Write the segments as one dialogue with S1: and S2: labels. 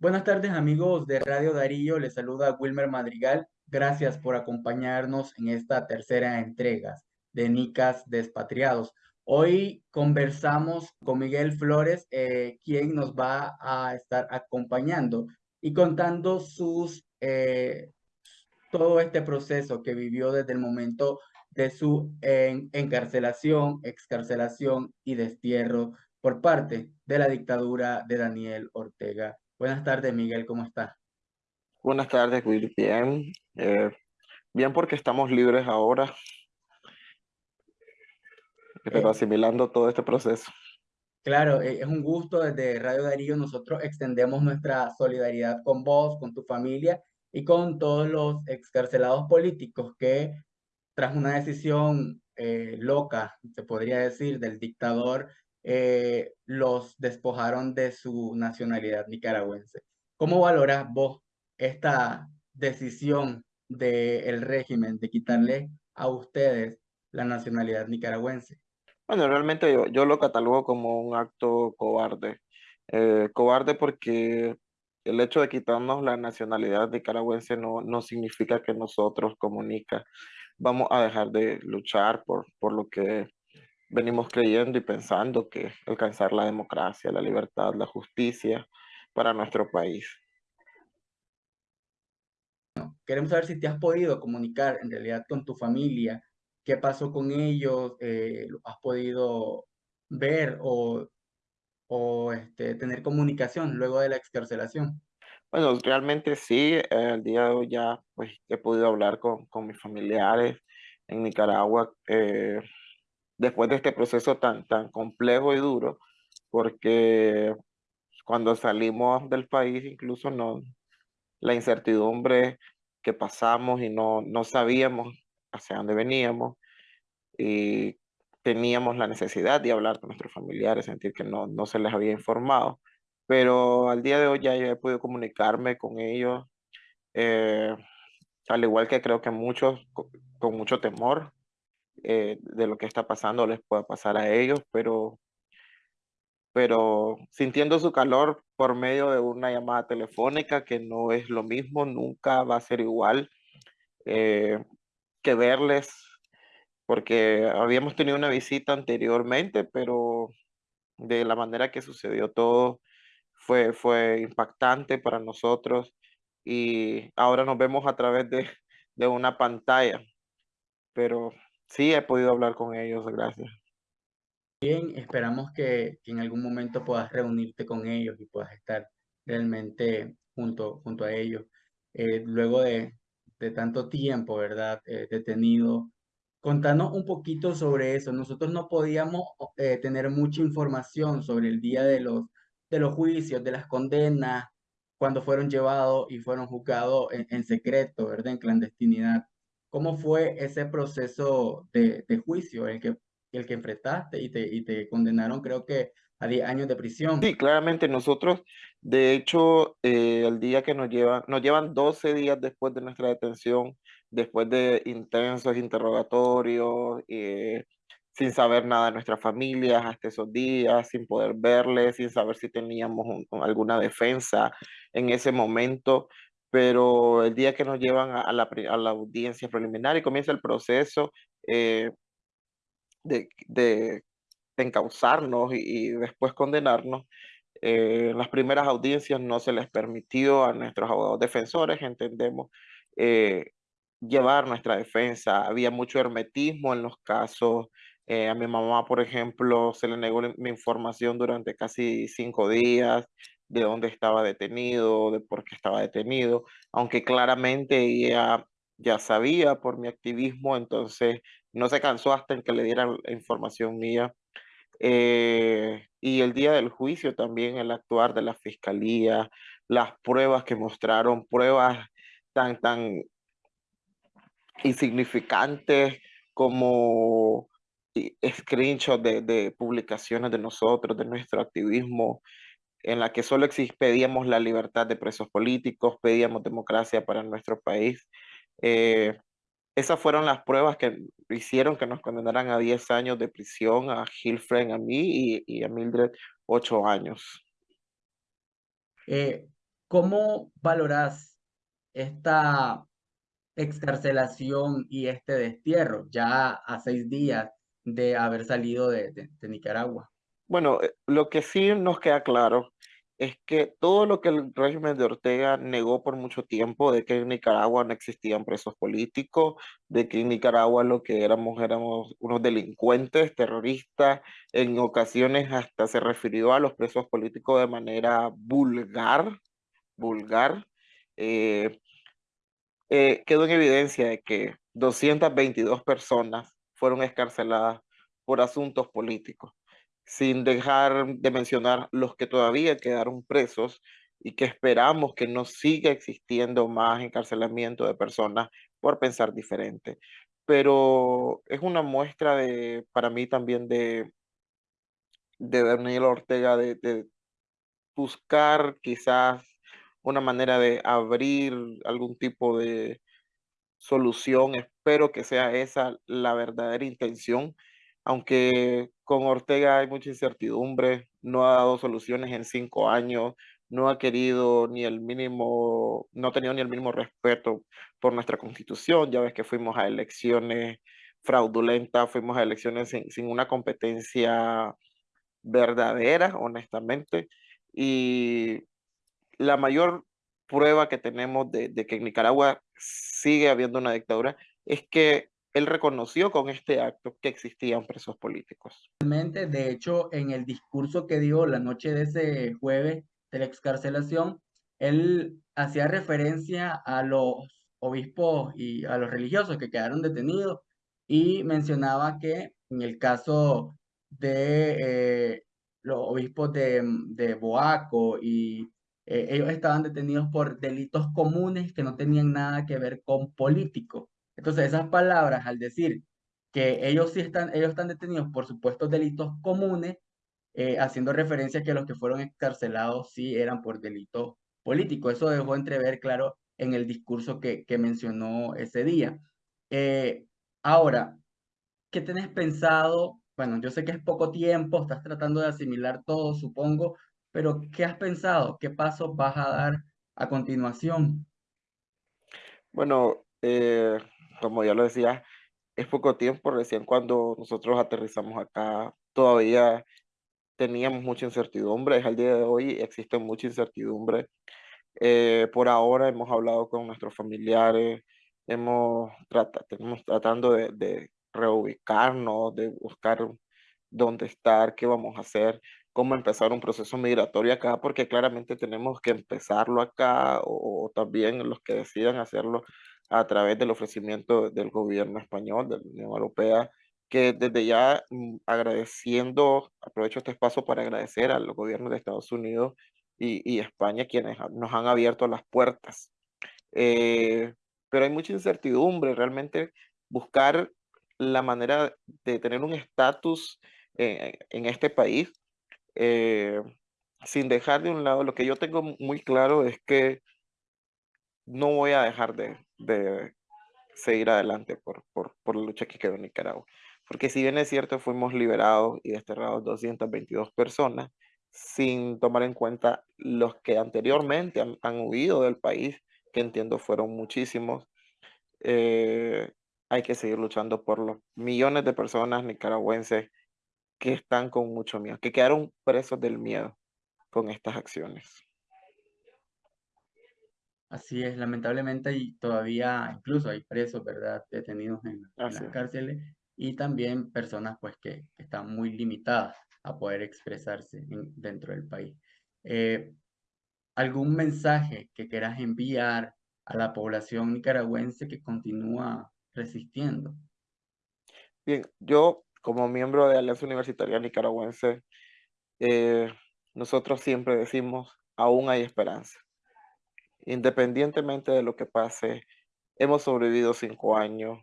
S1: Buenas tardes amigos de Radio Darío, les saluda Wilmer Madrigal. Gracias por acompañarnos en esta tercera entrega de Nicas Despatriados. Hoy conversamos con Miguel Flores, eh, quien nos va a estar acompañando y contando sus, eh, todo este proceso que vivió desde el momento de su encarcelación, excarcelación y destierro por parte de la dictadura de Daniel Ortega. Buenas tardes, Miguel, ¿cómo estás?
S2: Buenas tardes, Will. Bien, eh, bien porque estamos libres ahora, pero eh. asimilando todo este proceso.
S1: Claro, eh, es un gusto desde Radio Darío. Nosotros extendemos nuestra solidaridad con vos, con tu familia y con todos los excarcelados políticos que tras una decisión loca, se podría decir, del dictador eh, los despojaron de su nacionalidad nicaragüense. ¿Cómo valoras vos esta decisión del régimen de quitarle a ustedes la nacionalidad nicaragüense?
S2: Bueno, realmente yo, lo catalogo como un acto cobarde. Eh, cobarde porque el hecho de quitarnos la nacionalidad nicaragüense no, no significa que nosotros como Nica vamos a dejar de luchar por, por lo que venimos creyendo y pensando que alcanzar la democracia, la libertad, la justicia para nuestro país.
S1: Queremos saber si te has podido comunicar en realidad con tu familia, qué pasó con ellos, eh, has podido ver o, o este, tener comunicación luego de la excarcelación.
S2: Bueno, realmente sí, el día de hoy ya pues, he podido hablar con, con mis familiares en Nicaragua. Eh, después de este proceso tan, tan complejo y duro, porque cuando salimos del país incluso no, la incertidumbre que pasamos y no, no sabíamos hacia dónde veníamos y teníamos la necesidad de hablar con nuestros familiares, sentir que no, no se les había informado. Pero al día de hoy ya he podido comunicarme con ellos, eh, al igual que creo que muchos con mucho temor, eh, de lo que está pasando les pueda pasar a ellos, pero, pero sintiendo su calor por medio de una llamada telefónica, que no es lo mismo, nunca va a ser igual eh, que verles, porque habíamos tenido una visita anteriormente, pero de la manera que sucedió todo fue, fue impactante para nosotros y ahora nos vemos a través de, de una pantalla, pero Sí, he podido hablar con ellos, gracias.
S1: Bien, esperamos que, en algún momento puedas reunirte con ellos y puedas estar realmente junto, junto a ellos. Eh, luego de, tanto tiempo, ¿verdad? Eh, detenido. Contanos un poquito sobre eso. Nosotros no podíamos eh, tener mucha información sobre el día de los, de los juicios, de las condenas, cuando fueron llevados y fueron juzgados en, en secreto, ¿verdad? En clandestinidad. ¿Cómo fue ese proceso de, juicio, el que, el que enfrentaste y te, y te condenaron, creo que a 10 años de prisión?
S2: Sí, claramente nosotros, de hecho, eh, el día que nos llevan, nos llevan 12 días después de nuestra detención, después de intensos interrogatorios, eh, sin saber nada de nuestras familias hasta esos días, sin poder verles, sin saber si teníamos alguna defensa en ese momento pero el día que nos llevan a, la, audiencia preliminar y comienza el proceso eh, de, de, encauzarnos y, después condenarnos, eh, las primeras audiencias no se les permitió a nuestros abogados defensores, entendemos, eh, llevar nuestra defensa. Había mucho hermetismo en los casos. a mi mamá, por ejemplo, se le negó mi información durante casi cinco días de dónde estaba detenido, de por qué estaba detenido, aunque claramente ella ya sabía por mi activismo, entonces no se cansó hasta en que le dieran información mía. Eh, y el día del juicio también el actuar de la fiscalía, las pruebas que mostraron, pruebas tan, tan insignificantes como screenshots de, de publicaciones de nosotros, de nuestro activismo, en la que solo pedíamos la libertad de presos políticos, pedíamos democracia para nuestro país. Eh, esas fueron las pruebas que hicieron que nos condenaran a 10 años de prisión, a Gilfred, a mí y, a Mildred 8 años.
S1: Eh, ¿Cómo valoras esta excarcelación y este destierro ya a seis días de haber salido de Nicaragua?
S2: Bueno, eh, lo que sí nos queda claro es que todo lo que el régimen de Ortega negó por mucho tiempo, de que en Nicaragua no existían presos políticos, de que en Nicaragua lo que éramos éramos unos delincuentes, terroristas, en ocasiones hasta se refirió a los presos políticos de manera vulgar, vulgar. eh, eh, quedó en evidencia de que 222 personas fueron escarceladas por asuntos políticos, sin dejar de mencionar los que todavía quedaron presos y que esperamos que no siga existiendo más encarcelamiento de personas por pensar diferente. Pero es una muestra de, para mí también de, de Daniel Ortega, de, de buscar quizás una manera de abrir algún tipo de, solución. Espero que sea esa la verdadera intención, aunque con Ortega hay mucha incertidumbre, no ha dado soluciones en cinco años, no ha querido ni el mínimo, no ha tenido ni el mínimo respeto por nuestra constitución. Ya ves que fuimos a elecciones fraudulentas, fuimos a elecciones sin, sin una competencia verdadera, honestamente. Y la mayor prueba que tenemos de, de, que en Nicaragua sigue habiendo una dictadura es que él reconoció con este acto que existían presos políticos.
S1: De hecho, en el discurso que dio la noche de ese jueves de la excarcelación, él hacía referencia a los obispos y a los religiosos que quedaron detenidos y mencionaba que en el caso de eh, los obispos de, Boaco eh, ellos estaban detenidos por delitos comunes que no tenían nada que ver con políticos. Entonces, esas palabras, al decir que ellos sí están, ellos están detenidos por supuestos delitos comunes, eh, haciendo referencia a que los que fueron excarcelados sí eran por delitos políticos. Eso dejó entrever, claro, en el discurso que, que mencionó ese día. Eh, ahora, ¿qué tenés pensado? Bueno, yo sé que es poco tiempo, estás tratando de asimilar todo, supongo, pero ¿qué has pensado? ¿Qué pasos vas a dar a continuación?
S2: Bueno, eh, como ya lo decía, es poco tiempo, recién cuando nosotros aterrizamos acá, todavía teníamos mucha incertidumbre, es al día de hoy existe mucha incertidumbre. Eh, por ahora hemos hablado con nuestros familiares, hemos tratado, tenemos tratando de, de reubicarnos, de buscar dónde estar, qué vamos a hacer, cómo empezar un proceso migratorio acá, porque claramente tenemos que empezarlo acá o, o también los que decidan hacerlo a través del ofrecimiento del gobierno español, de la Unión Europea, que desde ya mm, agradeciendo, aprovecho este espacio para agradecer a los gobiernos de Estados Unidos y, y España quienes nos han abierto las puertas. Eh, pero hay mucha incertidumbre, realmente buscar la manera de tener un estatus en este país, eh, sin dejar de un lado, lo que yo tengo muy claro es que no voy a dejar de, de seguir adelante por, por, por, la lucha que quedó en Nicaragua. Porque si bien es cierto, fuimos liberados y desterrados 222 personas, sin tomar en cuenta los que anteriormente han, han huido del país, que entiendo fueron muchísimos, eh, hay que seguir luchando por los millones de personas nicaragüenses que están con mucho miedo, que quedaron presos del miedo con estas acciones.
S1: Así es, lamentablemente y todavía incluso hay presos, ¿verdad? Detenidos en, en las
S2: es.
S1: cárceles y también personas pues que, que están muy limitadas a poder expresarse en- dentro del país. Eh, ¿algún mensaje que quieras enviar a la población nicaragüense que continúa resistiendo?
S2: Bien, yo como miembro de Alianza Universitaria Nicaragüense, eh, nosotros siempre decimos, aún hay esperanza. Independientemente de lo que pase, hemos sobrevivido cinco años,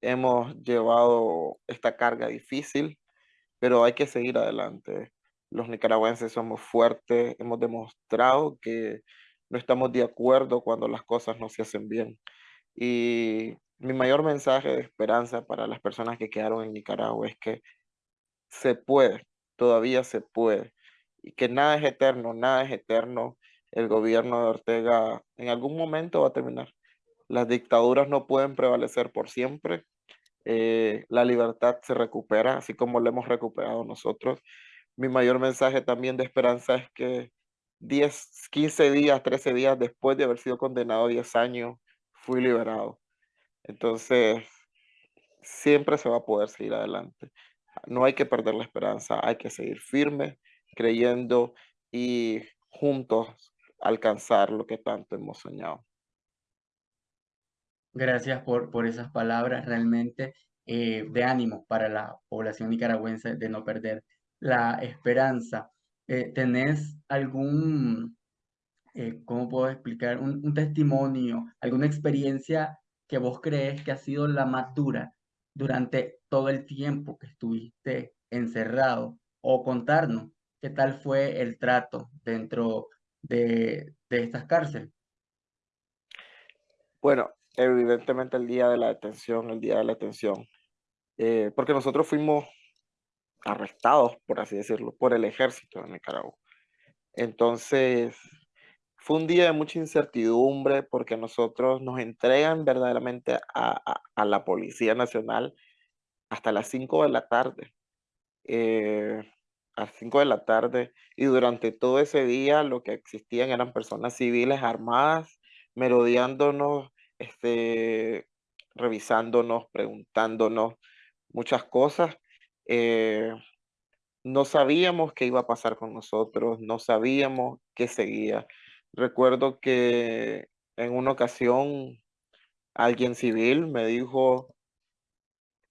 S2: hemos llevado esta carga difícil, pero hay que seguir adelante. Los nicaragüenses somos fuertes, hemos demostrado que no estamos de acuerdo cuando las cosas no se hacen bien. Y mi mayor mensaje de esperanza para las personas que quedaron en Nicaragua es que se puede, todavía se puede, y que nada es eterno, nada es eterno. El gobierno de Ortega en algún momento va a terminar. Las dictaduras no pueden prevalecer por siempre. Eh, la libertad se recupera, así como lo hemos recuperado nosotros. Mi mayor mensaje también de esperanza es que 10, 15 días, 13 días después de haber sido condenado a 10 años, fui liberado. Entonces, siempre se va a poder seguir adelante. No hay que perder la esperanza, hay que seguir firme, creyendo y juntos alcanzar lo que tanto hemos soñado.
S1: Gracias por, por esas palabras realmente eh, de ánimo para la población nicaragüense de no perder la esperanza. Eh, ¿Tenés algún, eh, cómo puedo explicar, un, un, testimonio, alguna experiencia que vos crees que ha sido la más dura durante todo el tiempo que estuviste encerrado? O contarnos qué tal fue el trato dentro de, de estas cárceles.
S2: Bueno, evidentemente el día de la detención, el día de la detención, eh, porque nosotros fuimos arrestados, por así decirlo, por el ejército de Nicaragua. Entonces, fue un día de mucha incertidumbre porque nosotros nos entregan verdaderamente a, a, la Policía Nacional hasta las 5 de la tarde. Eh, a las 5 de la tarde y durante todo ese día lo que existían eran personas civiles armadas merodeándonos, este, revisándonos, preguntándonos muchas cosas. Eh, no sabíamos qué iba a pasar con nosotros, no sabíamos qué seguía. Recuerdo que en una ocasión alguien civil me dijo,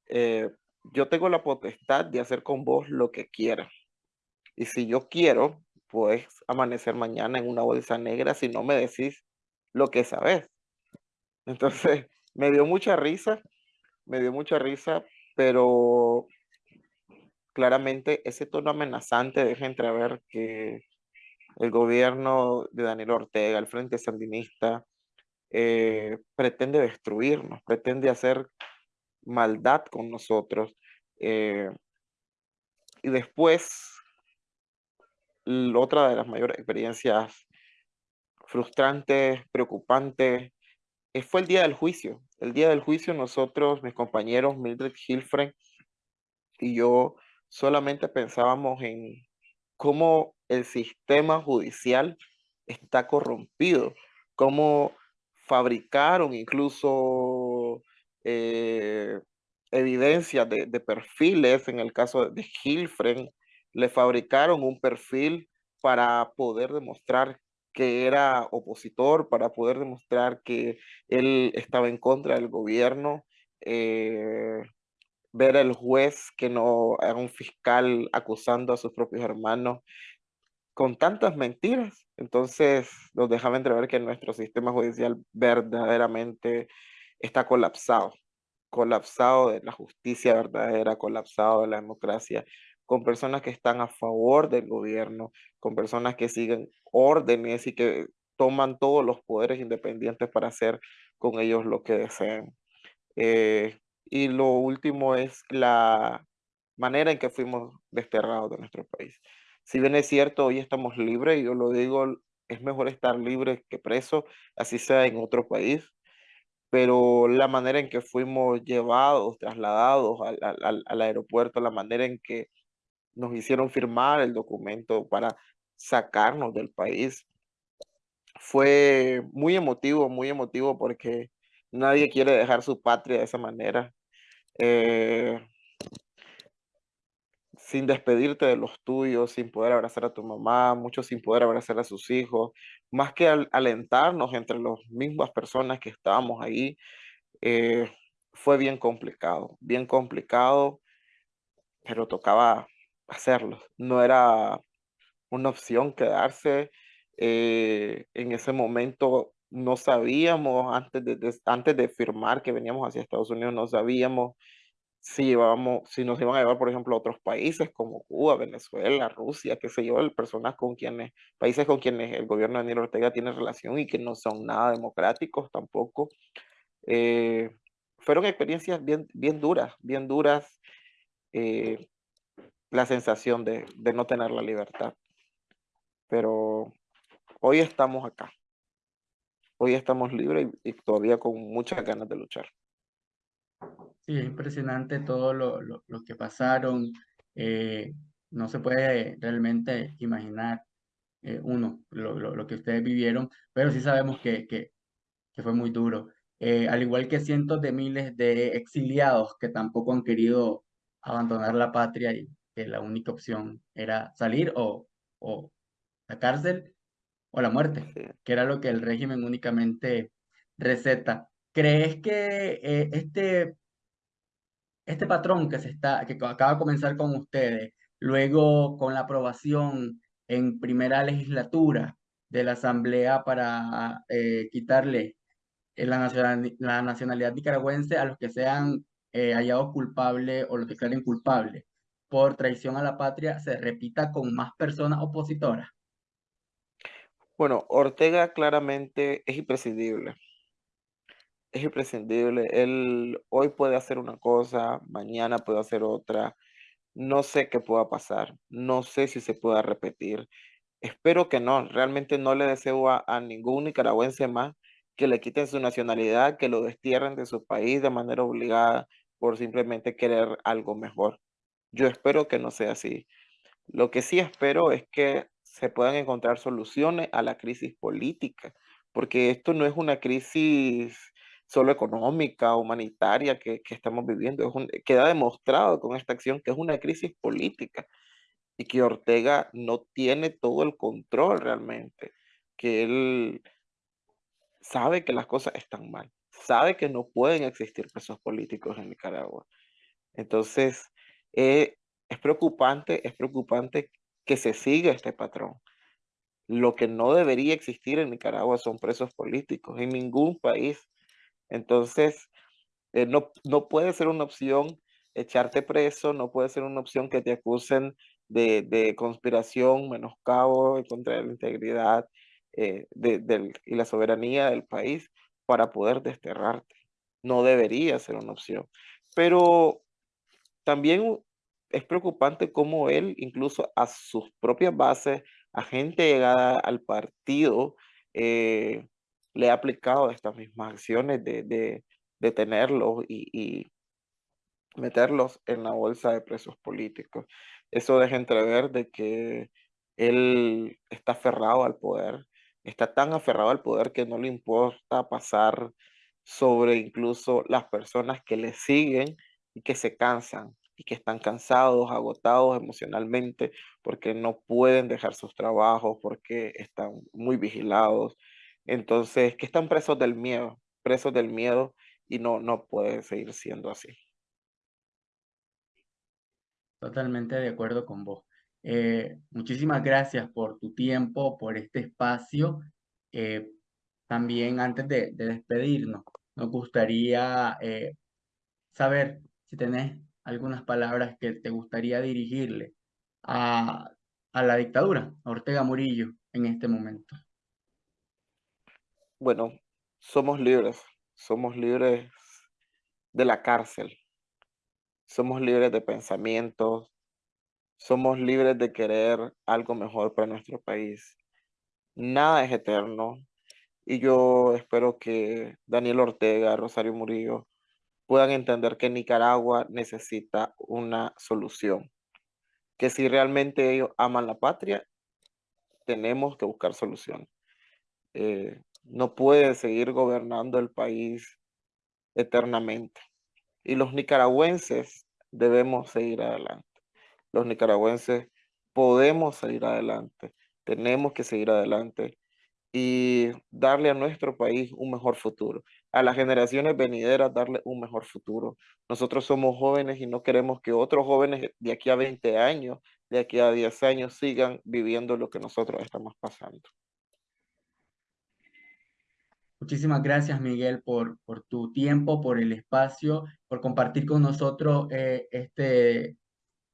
S2: eh, yo tengo la potestad de hacer con vos lo que quiera. Y si yo quiero, puedes amanecer mañana en una bolsa negra si no me decís lo que sabes. Entonces, me dio mucha risa, me dio mucha risa, pero claramente ese tono amenazante deja entrever que el gobierno de Daniel Ortega, el Frente Sandinista, eh, pretende destruirnos, pretende hacer maldad con nosotros. Eh, y después, otra de las mayores experiencias frustrantes, preocupantes, eh, fue el día del juicio. El día del juicio nosotros, mis compañeros Mildred Hilfren y yo, solamente pensábamos en cómo el sistema judicial está corrompido, cómo fabricaron incluso eh, evidencias de, perfiles, en el caso de Hilfren, le fabricaron un perfil para poder demostrar que era opositor, para poder demostrar que él estaba en contra del gobierno, eh, ver al juez que no era un fiscal acusando a sus propios hermanos con tantas mentiras. Entonces nos dejaba entrever que nuestro sistema judicial verdaderamente está colapsado, colapsado de la justicia verdadera, colapsado de la democracia, con personas que están a favor del gobierno, con personas que siguen órdenes y que toman todos los poderes independientes para hacer con ellos lo que desean. Eh, y lo último es la manera en que fuimos desterrados de nuestro país. Si bien es cierto, hoy estamos libres, y yo lo digo, es mejor estar libre que preso, así sea en otro país, pero la manera en que fuimos llevados, trasladados al, al aeropuerto, la manera en que nos hicieron firmar el documento para sacarnos del país. Fue muy emotivo, muy emotivo porque nadie quiere dejar su patria de esa manera. Eh, sin despedirte de los tuyos, sin poder abrazar a tu mamá, muchos sin poder abrazar a sus hijos, más que alentarnos entre las mismas personas que estábamos ahí, eh, fue bien complicado, bien complicado, pero tocaba hacerlo. No era una opción quedarse. Eh, en ese momento no sabíamos, antes de, antes de firmar que veníamos hacia Estados Unidos, no sabíamos si, íbamos, si nos iban a llevar, por ejemplo, a otros países como Cuba, Venezuela, Rusia, qué sé yo, personas con quienes, países con quienes el gobierno de Daniel Ortega tiene relación y que no son nada democráticos tampoco. Eh, fueron experiencias bien, bien duras, bien duras. Eh, la sensación de, no tener la libertad. Pero hoy estamos acá. Hoy estamos libres y, todavía con muchas ganas de luchar.
S1: Sí, es impresionante todo lo, lo, lo que pasaron. Eh, no se puede realmente imaginar eh, uno lo, lo, que ustedes vivieron, pero sí sabemos que, que, que fue muy duro. Eh, al igual que cientos de miles de exiliados que tampoco han querido abandonar la patria y que la única opción era salir o, o la cárcel o la muerte, que era lo que el régimen únicamente receta. ¿Crees que eh, este, este patrón que, se está, que acaba de comenzar con ustedes, luego con la aprobación en primera legislatura de la Asamblea para eh, quitarle eh, la, la nacionalidad nicaragüense a los que sean hallados culpables o los declaren culpables por traición a la patria, se repita con más personas opositoras?
S2: Bueno, Ortega claramente es imprescindible. Es imprescindible. Él hoy puede hacer una cosa, mañana puede hacer otra. No sé qué pueda pasar. No sé si se pueda repetir. Espero que no. Realmente no le deseo a, a ningún nicaragüense más que le quiten su nacionalidad, que lo destierren de su país de manera obligada por simplemente querer algo mejor. Yo espero que no sea así. Lo que sí espero es que se puedan encontrar soluciones a la crisis política, porque esto no es una crisis solo económica, humanitaria que, estamos viviendo, es queda demostrado con esta acción que es una crisis política y que Ortega no tiene todo el control realmente, que él sabe que las cosas están mal, sabe que no pueden existir presos políticos en Nicaragua. Entonces, eh, es preocupante, es preocupante que se siga este patrón. Lo que no debería existir en Nicaragua son presos políticos, en ningún país. Entonces, eh, no, no puede ser una opción echarte preso, no puede ser una opción que te acusen de, de conspiración, menoscabo contra la integridad eh, de, y la soberanía del país para poder desterrarte. No debería ser una opción. Pero también es preocupante cómo él, incluso a sus propias bases, a gente llegada al partido, eh, le ha aplicado estas mismas acciones de, de detenerlos y, y, meterlos en la bolsa de presos políticos. Eso deja entrever de que él está aferrado al poder, está tan aferrado al poder que no le importa pasar sobre incluso las personas que le siguen y que se cansan y que están cansados, agotados emocionalmente, porque no pueden dejar sus trabajos, porque están muy vigilados. Entonces, que están presos del miedo, presos del miedo y no, no puede seguir siendo así.
S1: Totalmente de acuerdo con vos. Eh, muchísimas gracias por tu tiempo, por este espacio. Eh, también antes de, despedirnos, nos gustaría eh, saber si tenés algunas palabras que te gustaría dirigirle a, la dictadura, a Ortega Murillo, en este momento?
S2: Bueno, somos libres, somos libres de la cárcel, somos libres de pensamientos, somos libres de querer algo mejor para nuestro país. Nada es eterno y yo espero que Daniel Ortega, Rosario Murillo, puedan entender que Nicaragua necesita una solución. Que si realmente ellos aman la patria, tenemos que buscar solución. Eh, no pueden seguir gobernando el país eternamente. Y los nicaragüenses debemos seguir adelante. Los nicaragüenses podemos seguir adelante. Tenemos que seguir adelante y darle a nuestro país un mejor futuro, a las generaciones venideras darle un mejor futuro. Nosotros somos jóvenes y no queremos que otros jóvenes de aquí a 20 años, de aquí a 10 años sigan viviendo lo que nosotros estamos pasando.
S1: Muchísimas gracias, Miguel, por, por tu tiempo, por el espacio, por compartir con nosotros eh, este,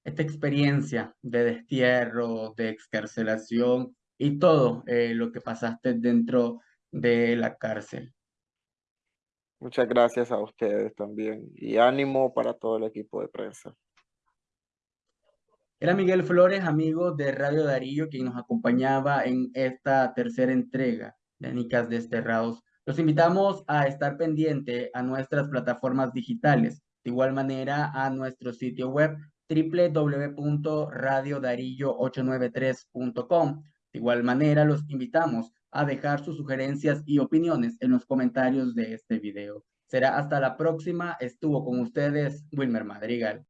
S1: esta experiencia de destierro, de excarcelación y todo eh, lo que pasaste dentro de la cárcel.
S2: Muchas gracias a ustedes también y ánimo para todo el equipo de prensa.
S1: Era Miguel Flores, amigo de Radio Darío, quien nos acompañaba en esta tercera entrega de Nicas Desterrados. Los invitamos a estar pendiente a nuestras plataformas digitales, de igual manera a nuestro sitio web www.radiodarillo893.com. Igual manera, los invitamos a dejar sus sugerencias y opiniones en los comentarios de este video. Será hasta la próxima. Estuvo con ustedes Wilmer Madrigal.